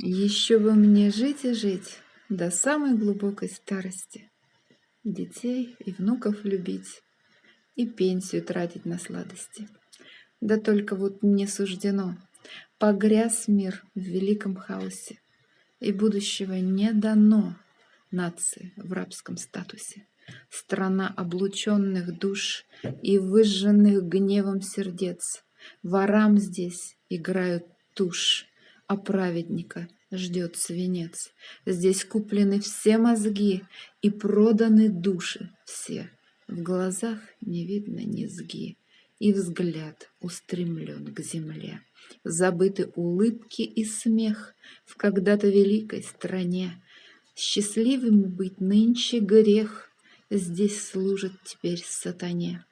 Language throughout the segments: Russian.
Еще бы мне жить и жить до самой глубокой старости, детей и внуков любить и пенсию тратить на сладости. Да только вот не суждено, погряз мир в великом хаосе, и будущего не дано нации в рабском статусе. Страна облученных душ и выжженных гневом сердец. Ворам здесь играют тушь, а праведника ждет свинец. Здесь куплены все мозги и проданы души все. В глазах не видно низги, и взгляд устремлен к земле. Забыты улыбки и смех в когда-то великой стране. Счастливым быть нынче грех, здесь служит теперь сатане.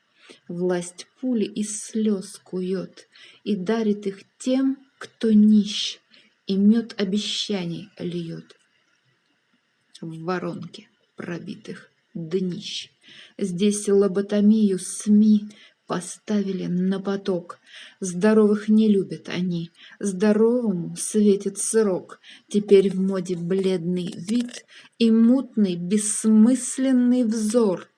Власть пули из слез кует и дарит их тем, кто нищ, и мед обещаний льет в воронке пробитых днищ. Здесь лоботомию СМИ поставили на поток. Здоровых не любят они, здоровому светит срок. Теперь в моде бледный вид и мутный бессмысленный взор.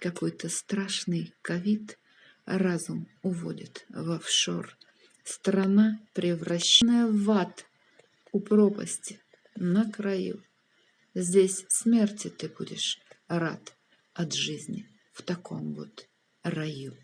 Какой-то страшный ковид разум уводит в офшор. Страна, превращенная в ад, у пропасти, на краю. Здесь смерти ты будешь рад от жизни в таком вот раю.